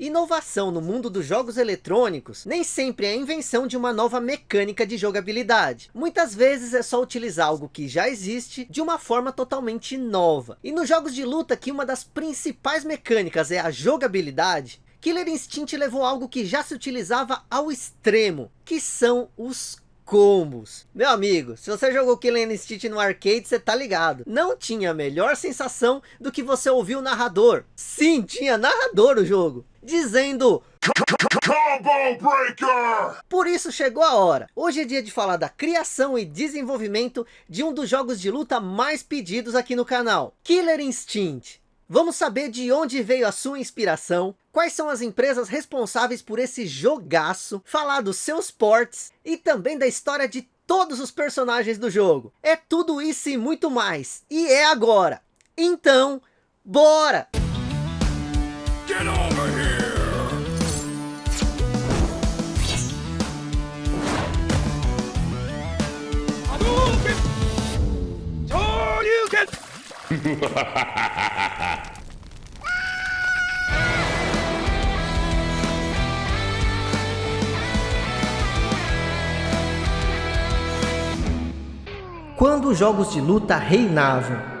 Inovação no mundo dos jogos eletrônicos nem sempre é a invenção de uma nova mecânica de jogabilidade. Muitas vezes é só utilizar algo que já existe de uma forma totalmente nova. E nos jogos de luta que uma das principais mecânicas é a jogabilidade, Killer Instinct levou algo que já se utilizava ao extremo, que são os combos. Meu amigo, se você jogou Killer Instinct no arcade, você tá ligado. Não tinha melhor sensação do que você ouvir o narrador. Sim, tinha narrador o jogo. Dizendo... Combo Breaker! Por isso chegou a hora. Hoje é dia de falar da criação e desenvolvimento de um dos jogos de luta mais pedidos aqui no canal. Killer Instinct. Vamos saber de onde veio a sua inspiração, quais são as empresas responsáveis por esse jogaço, falar dos seus ports e também da história de todos os personagens do jogo. É tudo isso e muito mais. E é agora. Então, bora! Get over Quando os jogos de luta reinavam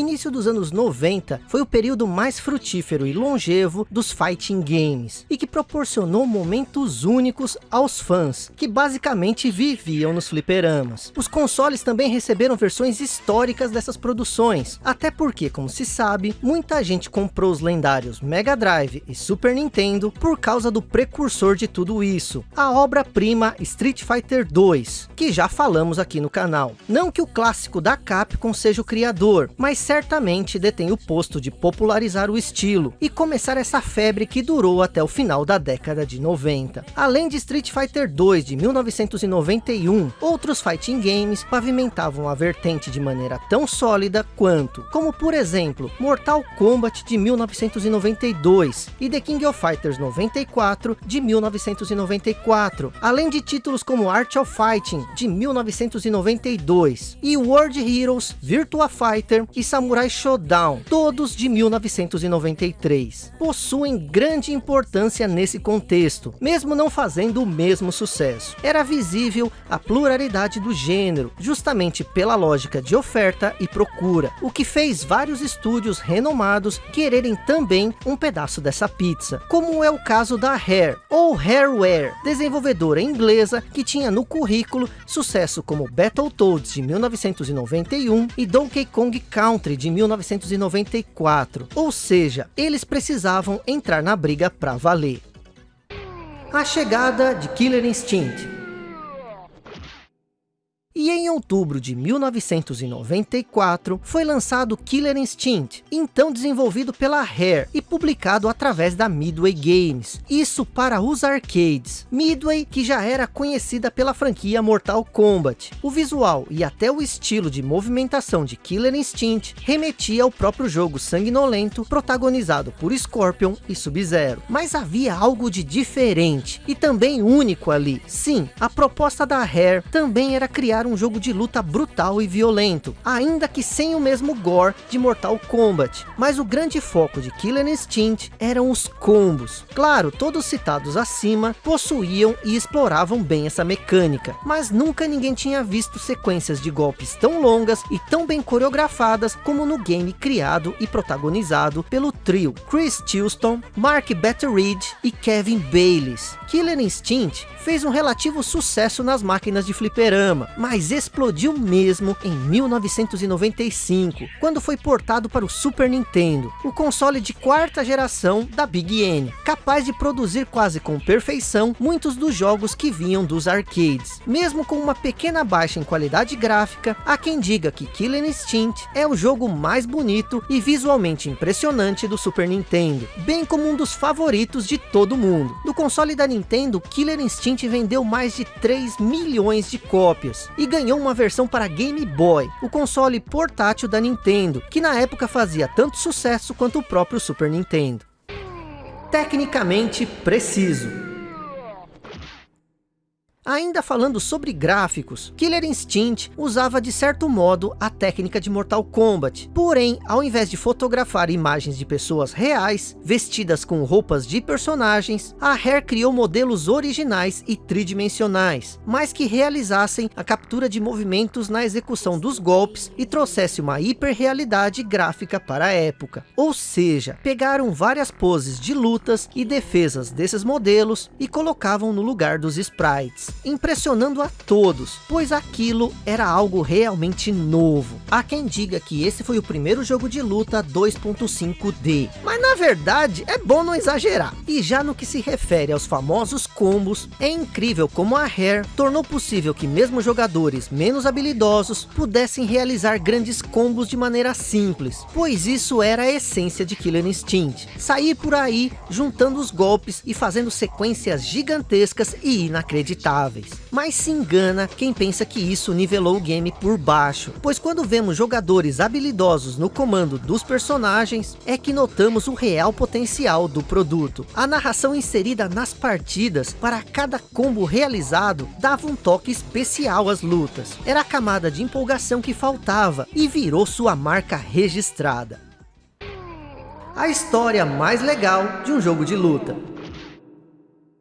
início dos anos 90 foi o período mais frutífero e longevo dos fighting games, e que proporcionou momentos únicos aos fãs, que basicamente viviam nos fliperamas. Os consoles também receberam versões históricas dessas produções, até porque, como se sabe, muita gente comprou os lendários Mega Drive e Super Nintendo por causa do precursor de tudo isso, a obra-prima Street Fighter 2, que já falamos aqui no canal. Não que o clássico da Capcom seja o criador, mas certamente detém o posto de popularizar o estilo e começar essa febre que durou até o final da década de 90. Além de Street Fighter 2 de 1991, outros fighting games pavimentavam a vertente de maneira tão sólida quanto, como por exemplo, Mortal Kombat de 1992 e The King of Fighters 94 de 1994, além de títulos como Art of Fighting de 1992 e World Heroes, Virtua Fighter e Samurai Shodown, todos de 1993. Possuem grande importância nesse contexto, mesmo não fazendo o mesmo sucesso. Era visível a pluralidade do gênero, justamente pela lógica de oferta e procura, o que fez vários estúdios renomados quererem também um pedaço dessa pizza, como é o caso da Rare, ou Hareware, desenvolvedora inglesa que tinha no currículo sucesso como Battletoads de 1991 e Donkey Kong Country Country de 1994, ou seja, eles precisavam entrar na briga para valer. A chegada de Killer Instinct e em outubro de 1994 foi lançado Killer Instinct, então desenvolvido pela Rare e publicado através da Midway Games, isso para os arcades. Midway que já era conhecida pela franquia Mortal Kombat. O visual e até o estilo de movimentação de Killer Instinct remetia ao próprio jogo sanguinolento protagonizado por Scorpion e Sub-Zero. Mas havia algo de diferente e também único ali. Sim, a proposta da Rare também era criar um jogo de luta brutal e violento, ainda que sem o mesmo gore de Mortal Kombat. Mas o grande foco de Killer Instinct eram os combos. Claro, todos citados acima possuíam e exploravam bem essa mecânica, mas nunca ninguém tinha visto sequências de golpes tão longas e tão bem coreografadas como no game criado e protagonizado pelo trio Chris Tilston, Mark Batteridge e Kevin Bayliss. Killer Instinct fez um relativo sucesso nas máquinas de fliperama, mas explodiu mesmo em 1995, quando foi portado para o Super Nintendo, o console de quarta geração da Big N, capaz de produzir quase com perfeição muitos dos jogos que vinham dos arcades. Mesmo com uma pequena baixa em qualidade gráfica, há quem diga que Killer Instinct é o jogo mais bonito e visualmente impressionante do Super Nintendo, bem como um dos favoritos de todo mundo. Do console da Nintendo, Killer Instinct vendeu mais de 3 milhões de cópias e ganhou uma versão para Game Boy, o console portátil da Nintendo, que na época fazia tanto sucesso quanto o próprio Super Nintendo. Tecnicamente preciso. Ainda falando sobre gráficos, Killer Instinct usava de certo modo a técnica de Mortal Kombat. Porém, ao invés de fotografar imagens de pessoas reais, vestidas com roupas de personagens, a Rare criou modelos originais e tridimensionais, mas que realizassem a captura de movimentos na execução dos golpes e trouxesse uma hiperrealidade gráfica para a época. Ou seja, pegaram várias poses de lutas e defesas desses modelos e colocavam no lugar dos sprites impressionando a todos, pois aquilo era algo realmente novo. Há quem diga que esse foi o primeiro jogo de luta 2.5D, mas na verdade é bom não exagerar. E já no que se refere aos famosos combos, é incrível como a Rare tornou possível que mesmo jogadores menos habilidosos pudessem realizar grandes combos de maneira simples, pois isso era a essência de Killer Instinct. Sair por aí juntando os golpes e fazendo sequências gigantescas e inacreditáveis mas se engana quem pensa que isso nivelou o game por baixo, pois quando vemos jogadores habilidosos no comando dos personagens, é que notamos o real potencial do produto. A narração inserida nas partidas, para cada combo realizado, dava um toque especial às lutas. Era a camada de empolgação que faltava, e virou sua marca registrada. A história mais legal de um jogo de luta.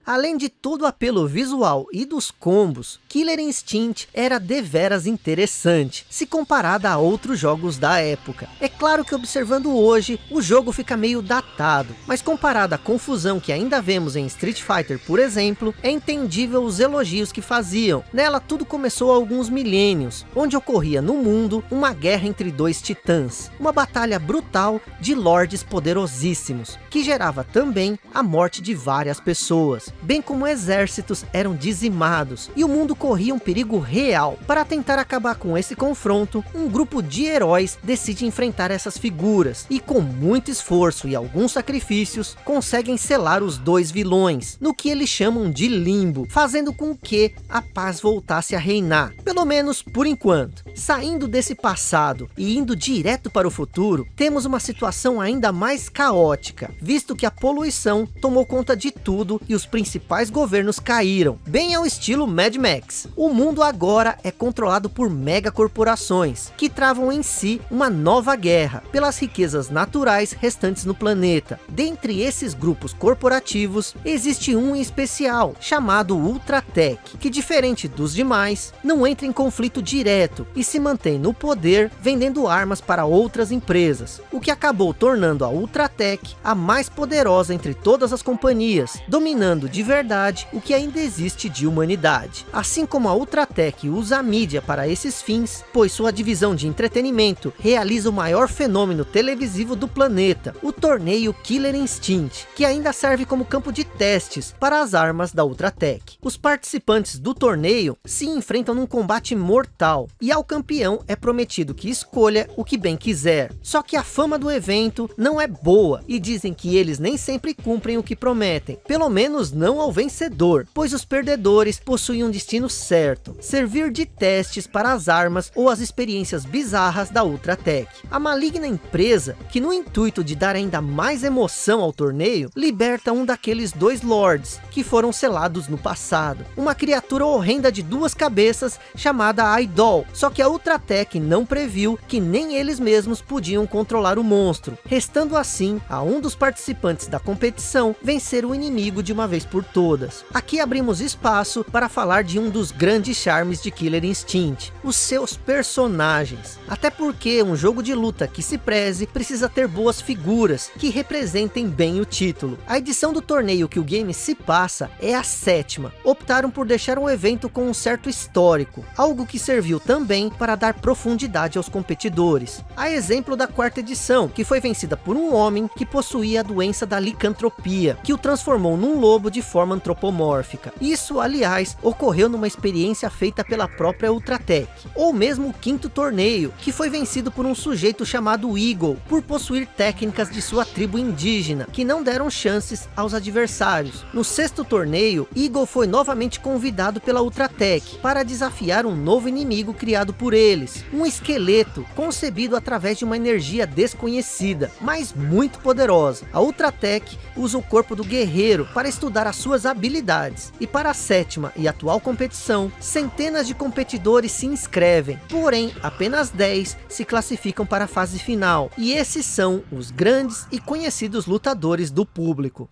Além de todo o apelo visual e dos combos, Killer Instinct era deveras interessante, se comparada a outros jogos da época. É claro que observando hoje, o jogo fica meio datado, mas comparado à confusão que ainda vemos em Street Fighter, por exemplo, é entendível os elogios que faziam. Nela tudo começou há alguns milênios, onde ocorria no mundo uma guerra entre dois titãs, uma batalha brutal de lords poderosíssimos, que gerava também a morte de várias pessoas bem como exércitos eram dizimados e o mundo corria um perigo real. Para tentar acabar com esse confronto, um grupo de heróis decide enfrentar essas figuras e com muito esforço e alguns sacrifícios, conseguem selar os dois vilões, no que eles chamam de limbo, fazendo com que a paz voltasse a reinar, pelo menos por enquanto. Saindo desse passado e indo direto para o futuro, temos uma situação ainda mais caótica, visto que a poluição tomou conta de tudo e os principais governos caíram, bem ao estilo Mad Max. O mundo agora é controlado por megacorporações, que travam em si uma nova guerra pelas riquezas naturais restantes no planeta. Dentre esses grupos corporativos, existe um em especial, chamado Ultratech, que diferente dos demais, não entra em conflito direto e se mantém no poder vendendo armas para outras empresas, o que acabou tornando a Ultratech a mais poderosa entre todas as companhias, dominando de verdade o que ainda existe de humanidade. Assim como a Ultratech usa a mídia para esses fins, pois sua divisão de entretenimento realiza o maior fenômeno televisivo do planeta, o torneio Killer Instinct, que ainda serve como campo de testes para as armas da Ultratech. Os participantes do torneio se enfrentam num combate mortal, e ao campeão é prometido que escolha o que bem quiser. Só que a fama do evento não é boa e dizem que eles nem sempre cumprem o que prometem. Pelo menos não ao vencedor, pois os perdedores possuem um destino certo. Servir de testes para as armas ou as experiências bizarras da Ultratech. A maligna empresa, que no intuito de dar ainda mais emoção ao torneio, liberta um daqueles dois lords, que foram selados no passado. Uma criatura horrenda de duas cabeças chamada Idol, só que a Ultratech não previu que nem eles mesmos podiam controlar o monstro, restando assim a um dos participantes da competição vencer o inimigo de uma vez por todas. Aqui abrimos espaço para falar de um dos grandes charmes de Killer Instinct, os seus personagens. Até porque um jogo de luta que se preze precisa ter boas figuras que representem bem o título. A edição do torneio que o game se passa é a sétima. Optaram por deixar um evento com um certo histórico, algo que serviu também para dar profundidade aos competidores. A exemplo da quarta edição, que foi vencida por um homem que possuía a doença da licantropia, que o transformou num lobo de forma antropomórfica. Isso, aliás, ocorreu numa experiência feita pela própria Ultratech. Ou mesmo o quinto torneio, que foi vencido por um sujeito chamado Eagle, por possuir técnicas de sua tribo indígena, que não deram chances aos adversários. No sexto torneio, Eagle foi novamente convidado pela Ultratech, para desafiar um novo inimigo criado por eles, um esqueleto concebido através de uma energia desconhecida, mas muito poderosa. A Ultratech usa o corpo do guerreiro para estudar para suas habilidades. E para a sétima e atual competição, centenas de competidores se inscrevem, porém apenas 10 se classificam para a fase final. E esses são os grandes e conhecidos lutadores do público.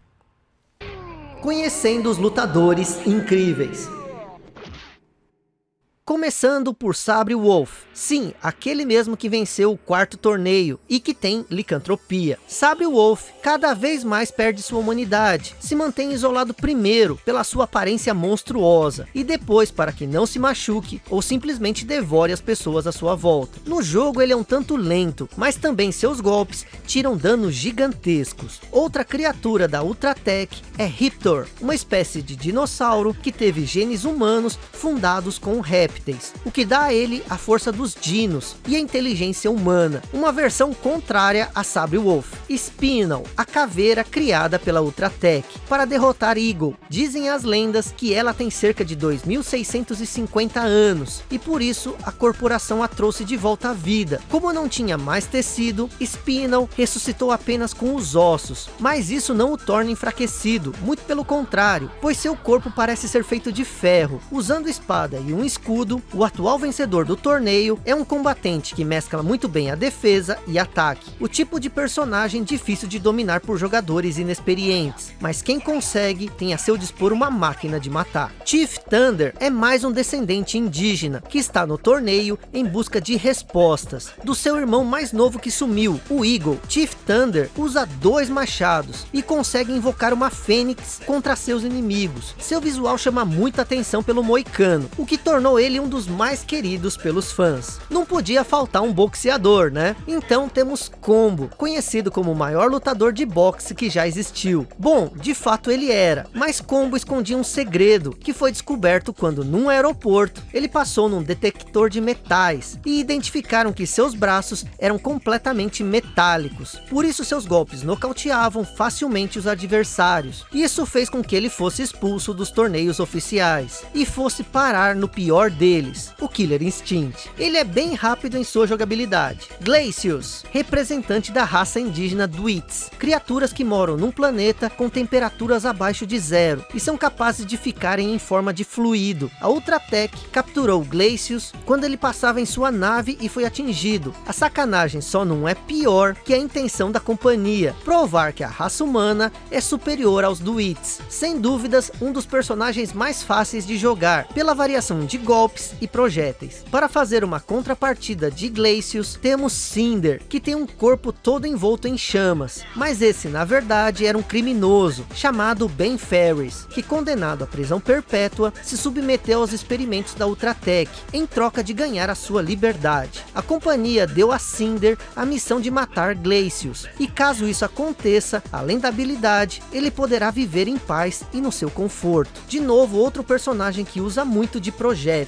Conhecendo os lutadores incríveis. Começando por Sabre Wolf, sim, aquele mesmo que venceu o quarto torneio e que tem licantropia. Sabre Wolf cada vez mais perde sua humanidade, se mantém isolado primeiro pela sua aparência monstruosa e depois para que não se machuque ou simplesmente devore as pessoas à sua volta. No jogo ele é um tanto lento, mas também seus golpes tiram danos gigantescos. Outra criatura da Ultratech é Riptor, uma espécie de dinossauro que teve genes humanos fundados com o rap répteis, o que dá a ele a força dos dinos e a inteligência humana, uma versão contrária a Sabre Wolf. Spinal, a caveira criada pela Ultratech para derrotar Eagle. Dizem as lendas que ela tem cerca de 2650 anos e por isso a corporação a trouxe de volta à vida. Como não tinha mais tecido, Spinal ressuscitou apenas com os ossos, mas isso não o torna enfraquecido, muito pelo contrário, pois seu corpo parece ser feito de ferro, usando espada e um escudo o atual vencedor do torneio é um combatente que mescla muito bem a defesa e ataque. O tipo de personagem difícil de dominar por jogadores inexperientes, mas quem consegue tem a seu dispor uma máquina de matar. Chief Thunder é mais um descendente indígena, que está no torneio em busca de respostas, do seu irmão mais novo que sumiu, o Eagle. Chief Thunder usa dois machados, e consegue invocar uma fênix contra seus inimigos. Seu visual chama muita atenção pelo moicano, o que tornou ele um dos mais queridos pelos fãs. Não podia faltar um boxeador, né? Então temos Combo, conhecido como o maior lutador de boxe que já existiu. Bom, de fato ele era, mas Combo escondia um segredo, que foi descoberto quando num aeroporto, ele passou num detector de metais, e identificaram que seus braços eram completamente metálicos. Por isso seus golpes nocauteavam facilmente os adversários. Isso fez com que ele fosse expulso dos torneios oficiais, e fosse parar no pior deles, o Killer Instinct. Ele é bem rápido em sua jogabilidade. Glacius, representante da raça indígena Dwits, criaturas que moram num planeta com temperaturas abaixo de zero, e são capazes de ficarem em forma de fluido. A Ultratech capturou Glacius quando ele passava em sua nave e foi atingido. A sacanagem só não é pior que a intenção da companhia, provar que a raça humana é superior aos Dwits. Sem dúvidas, um dos personagens mais fáceis de jogar, pela variação de golpes e projéteis. Para fazer uma contrapartida de Glacius, temos Cinder, que tem um corpo todo envolto em chamas. Mas esse, na verdade, era um criminoso, chamado Ben Ferris, que condenado à prisão perpétua, se submeteu aos experimentos da Ultratech, em troca de ganhar a sua liberdade. A companhia deu a Cinder a missão de matar Glacius, e caso isso aconteça, além da habilidade, ele poderá viver em paz e no seu conforto. De novo, outro personagem que usa muito de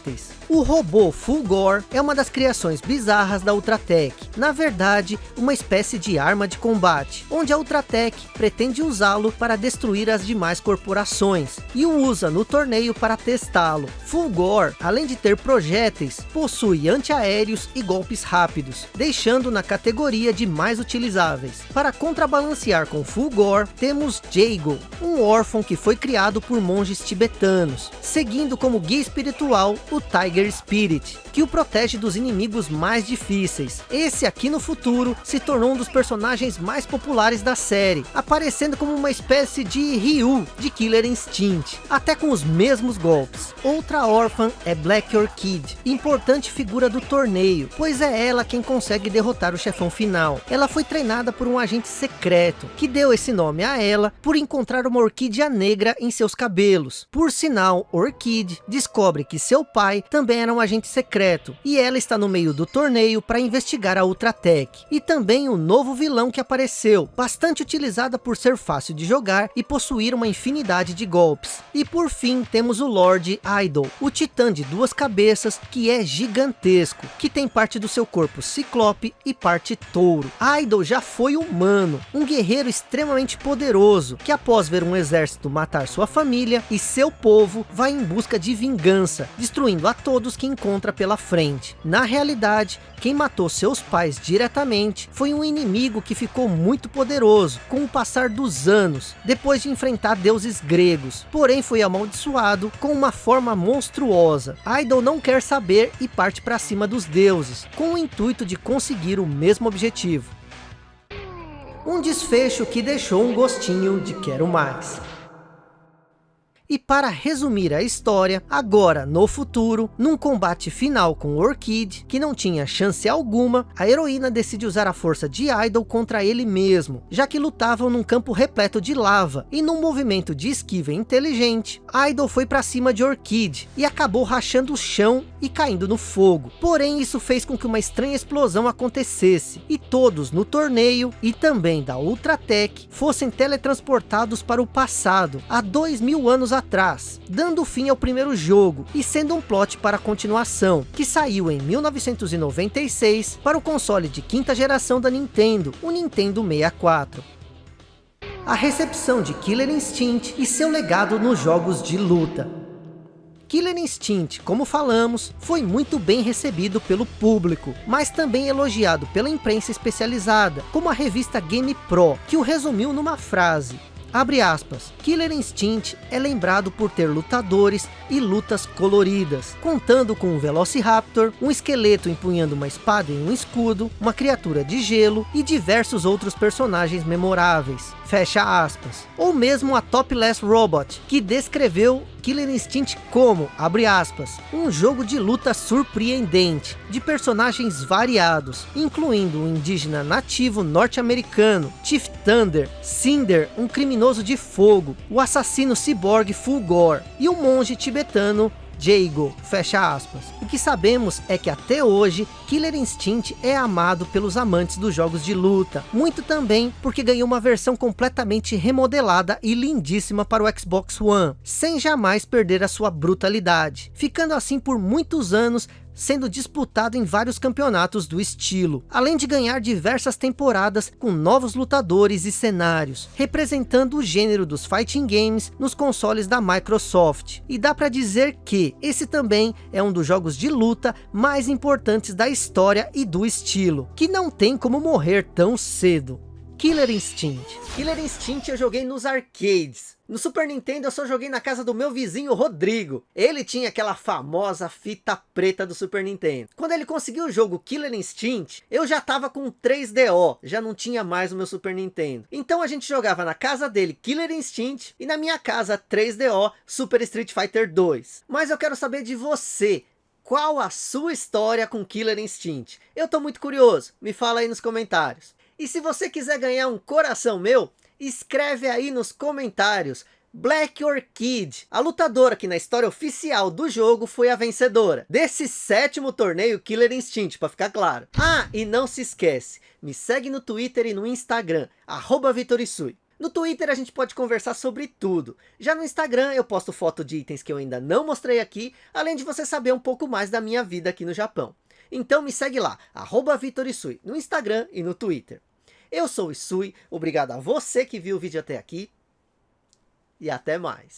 projéteis o robô Fulgor é uma das criações bizarras da Ultratech. Na verdade, uma espécie de arma de combate, onde a Ultratech pretende usá-lo para destruir as demais corporações, e o usa no torneio para testá-lo. Fulgor, além de ter projéteis, possui antiaéreos e golpes rápidos, deixando na categoria de mais utilizáveis. Para contrabalancear com Fulgor, temos Jago, um órfão que foi criado por monges tibetanos, seguindo como guia espiritual o Tiger Spirit, que o protege dos inimigos mais difíceis. Esse aqui no futuro se tornou um dos personagens mais populares da série, aparecendo como uma espécie de Ryu de Killer Instinct, até com os mesmos golpes. Outra órfã é Black Orchid, importante figura do torneio, pois é ela quem consegue derrotar o chefão final. Ela foi treinada por um agente secreto, que deu esse nome a ela por encontrar uma orquídea negra em seus cabelos. Por sinal, Orchid descobre que seu pai pai também era um agente secreto, e ela está no meio do torneio para investigar a Ultratech. E também o novo vilão que apareceu, bastante utilizada por ser fácil de jogar e possuir uma infinidade de golpes. E por fim temos o Lord Idol, o titã de duas cabeças que é gigantesco, que tem parte do seu corpo ciclope e parte touro. Idol já foi humano, um guerreiro extremamente poderoso, que após ver um exército matar sua família e seu povo, vai em busca de vingança, destruindo a todos todos que encontra pela frente. Na realidade, quem matou seus pais diretamente foi um inimigo que ficou muito poderoso com o passar dos anos, depois de enfrentar deuses gregos, porém foi amaldiçoado com uma forma monstruosa. Idol não quer saber e parte para cima dos deuses, com o intuito de conseguir o mesmo objetivo. Um desfecho que deixou um gostinho de quero mais. E para resumir a história, agora no futuro, num combate final com Orchid, que não tinha chance alguma, a heroína decide usar a força de Idol contra ele mesmo, já que lutavam num campo repleto de lava, e num movimento de esquiva inteligente, Idol foi para cima de Orchid, e acabou rachando o chão e caindo no fogo. Porém isso fez com que uma estranha explosão acontecesse, e todos no torneio, e também da Ultratech, fossem teletransportados para o passado, há dois mil anos atrás, dando fim ao primeiro jogo e sendo um plot para a continuação, que saiu em 1996 para o console de quinta geração da Nintendo, o Nintendo 64. A recepção de Killer Instinct e seu legado nos jogos de luta. Killer Instinct, como falamos, foi muito bem recebido pelo público, mas também elogiado pela imprensa especializada, como a revista Game Pro, que o resumiu numa frase, Abre aspas, Killer Instinct é lembrado por ter lutadores e lutas coloridas, contando com um Velociraptor, um esqueleto empunhando uma espada e um escudo, uma criatura de gelo e diversos outros personagens memoráveis. Fecha aspas. Ou mesmo a Topless Robot, que descreveu Killer Instinct como, abre aspas, um jogo de luta surpreendente, de personagens variados, incluindo um indígena nativo norte-americano, Chief Thunder, Cinder, um criminoso de fogo, o assassino cyborg Fulgor, e o monge tibetano Jago, fecha aspas. O que sabemos é que até hoje, Killer Instinct é amado pelos amantes dos jogos de luta. Muito também porque ganhou uma versão completamente remodelada e lindíssima para o Xbox One, sem jamais perder a sua brutalidade. Ficando assim por muitos anos sendo disputado em vários campeonatos do estilo, além de ganhar diversas temporadas com novos lutadores e cenários, representando o gênero dos fighting games nos consoles da Microsoft. E dá para dizer que esse também é um dos jogos de luta mais importantes da história e do estilo, que não tem como morrer tão cedo. Killer Instinct. Killer Instinct eu joguei nos arcades. No Super Nintendo eu só joguei na casa do meu vizinho Rodrigo. Ele tinha aquela famosa fita preta do Super Nintendo. Quando ele conseguiu o jogo Killer Instinct, eu já tava com 3DO, já não tinha mais o meu Super Nintendo. Então a gente jogava na casa dele Killer Instinct e na minha casa 3DO Super Street Fighter 2. Mas eu quero saber de você. Qual a sua história com Killer Instinct? Eu tô muito curioso, me fala aí nos comentários. E se você quiser ganhar um coração meu, escreve aí nos comentários. Black Orchid, a lutadora que na história oficial do jogo foi a vencedora desse sétimo torneio Killer Instinct, para ficar claro. Ah, e não se esquece, me segue no Twitter e no Instagram, arroba Vitorisui. No Twitter a gente pode conversar sobre tudo. Já no Instagram eu posto foto de itens que eu ainda não mostrei aqui, além de você saber um pouco mais da minha vida aqui no Japão. Então me segue lá, arroba Vitorisui, no Instagram e no Twitter. Eu sou o Isui, obrigado a você que viu o vídeo até aqui. E até mais.